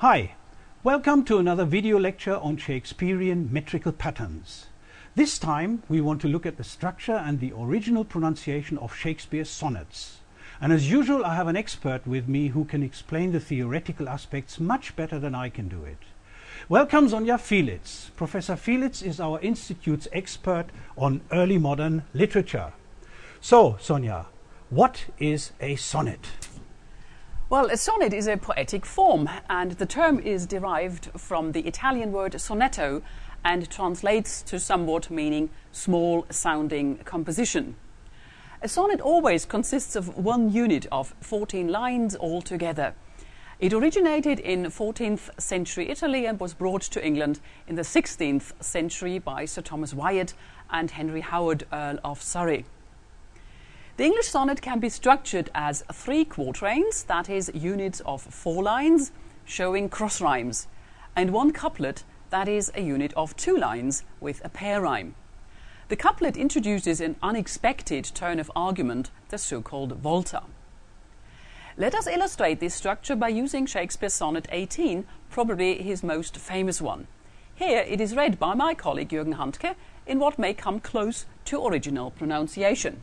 Hi, welcome to another video lecture on Shakespearean metrical patterns. This time we want to look at the structure and the original pronunciation of Shakespeare's sonnets. And as usual I have an expert with me who can explain the theoretical aspects much better than I can do it. Welcome Sonja Fielitz. Professor Fielitz is our institute's expert on early modern literature. So, Sonja, what is a sonnet? Well, a sonnet is a poetic form, and the term is derived from the Italian word sonetto and translates to somewhat meaning small sounding composition. A sonnet always consists of one unit of 14 lines altogether. It originated in 14th century Italy and was brought to England in the 16th century by Sir Thomas Wyatt and Henry Howard, Earl of Surrey. The English sonnet can be structured as three quatrains, that is, units of four lines showing cross rhymes, and one couplet, that is, a unit of two lines with a pair rhyme. The couplet introduces an unexpected turn of argument, the so called volta. Let us illustrate this structure by using Shakespeare's Sonnet 18, probably his most famous one. Here it is read by my colleague Jürgen Handke in what may come close to original pronunciation.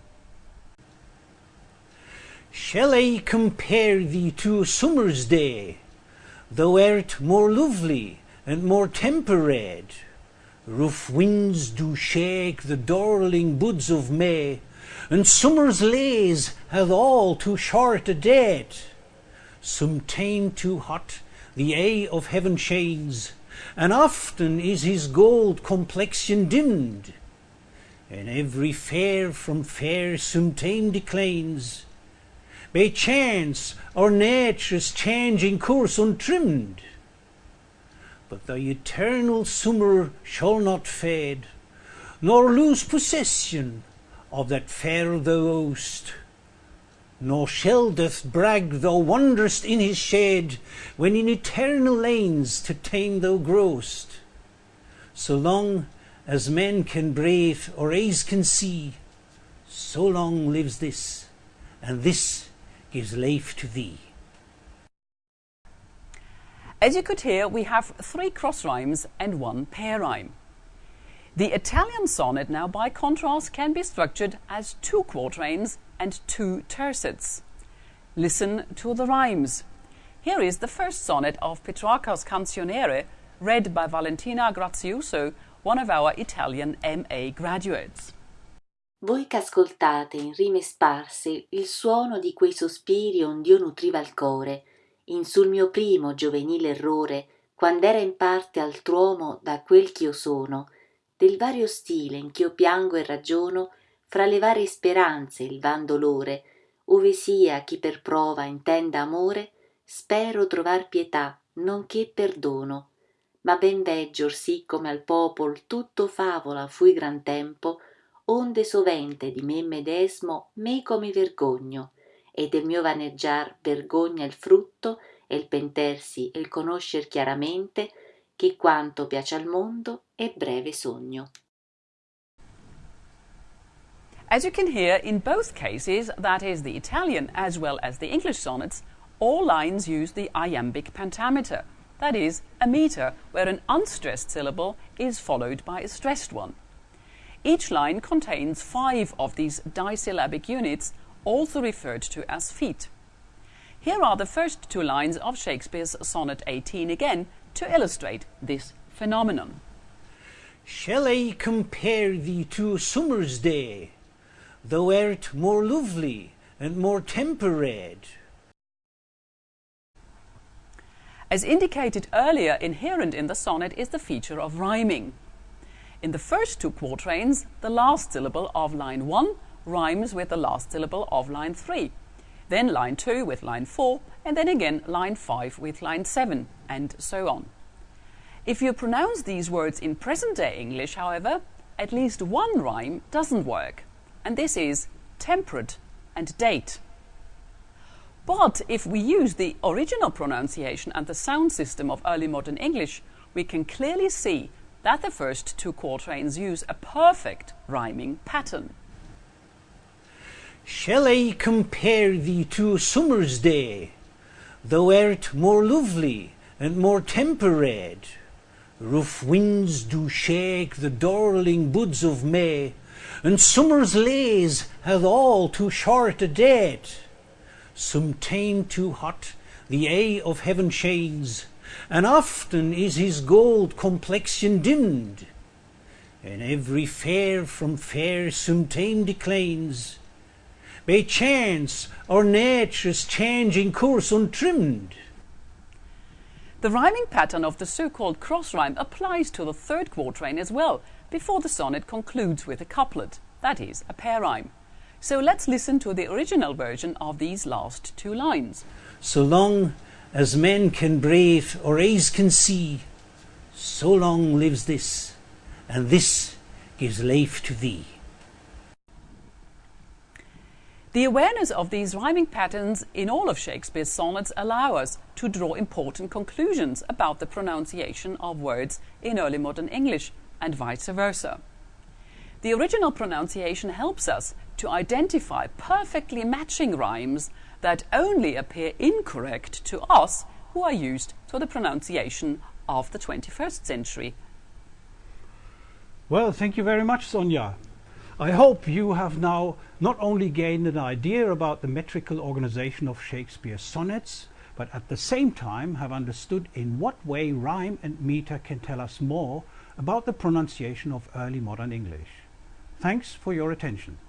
Shall I compare thee to a summer's day? Thou art more lovely and more temperate. Rough winds do shake the darling buds of May, and summer's lays hath all too short a date. Sometime too hot the eye of heaven shades, and often is his gold complexion dimmed. And every fair from fair sometime declines, by chance or nature's changing course untrimmed. But the eternal summer shall not fade, nor lose possession of that fair thou owest. Nor shall death brag thou wanderest in his shade, when in eternal lanes to time thou growest. So long as men can breathe or eyes can see, so long lives this, and this gives life to thee. As you could hear, we have three cross rhymes and one pair rhyme. The Italian sonnet, now by contrast, can be structured as two quatrains and two tercets. Listen to the rhymes. Here is the first sonnet of Petrarca's Canzoniere, read by Valentina Grazioso, one of our Italian MA graduates. Voi ch'ascoltate in rime sparse il suono di quei sospiri ond'io nutriva il core, in sul mio primo giovenile errore, quand'era in parte altr'uomo da quel ch'io sono, del vario stile in ch'io piango e ragiono, fra le varie speranze il van dolore, ove sia chi per prova intenda amore, spero trovar pietà, nonché perdono. Ma ben veggio sì come al popol tutto favola fui gran tempo, onde sovente di me medesmo meco mi vergogno, e del mio vaneggiar vergogna il frutto, e il pentersi e il conoscer chiaramente, che quanto piace al mondo è breve sogno. As you can hear, in both cases, that is the Italian as well as the English sonnets, all lines use the iambic pentameter, that is, a meter where an unstressed syllable is followed by a stressed one. Each line contains five of these disyllabic units, also referred to as feet. Here are the first two lines of Shakespeare's Sonnet 18 again to illustrate this phenomenon. Shall I compare thee to a summer's day? Thou art more lovely and more temperate. As indicated earlier, inherent in the sonnet is the feature of rhyming. In the first two quatrains, the last syllable of line 1 rhymes with the last syllable of line 3, then line 2 with line 4, and then again line 5 with line 7, and so on. If you pronounce these words in present day English, however, at least one rhyme doesn't work, and this is temperate and date. But if we use the original pronunciation and the sound system of early modern English, we can clearly see that the first two quatrains use a perfect rhyming pattern. Shall I compare thee to summer's day? Thou art more lovely and more temperate. Rough winds do shake the darling buds of May, and summer's lays hath all too short a date. Some time too hot the eye of heaven shines, and often is his gold complexion dimmed. And every fair from fair some time declines, by chance or nature's changing course untrimmed. The rhyming pattern of the so-called cross rhyme applies to the third quatrain as well, before the sonnet concludes with a couplet, that is, a pair rhyme. So let's listen to the original version of these last two lines. So long as men can breathe or eyes can see, so long lives this, and this gives life to thee. The awareness of these rhyming patterns in all of Shakespeare's sonnets allow us to draw important conclusions about the pronunciation of words in early modern English and vice versa. The original pronunciation helps us to identify perfectly matching rhymes that only appear incorrect to us who are used to the pronunciation of the 21st century. Well, thank you very much, Sonja. I hope you have now not only gained an idea about the metrical organization of Shakespeare's sonnets, but at the same time have understood in what way rhyme and meter can tell us more about the pronunciation of early modern English. Thanks for your attention.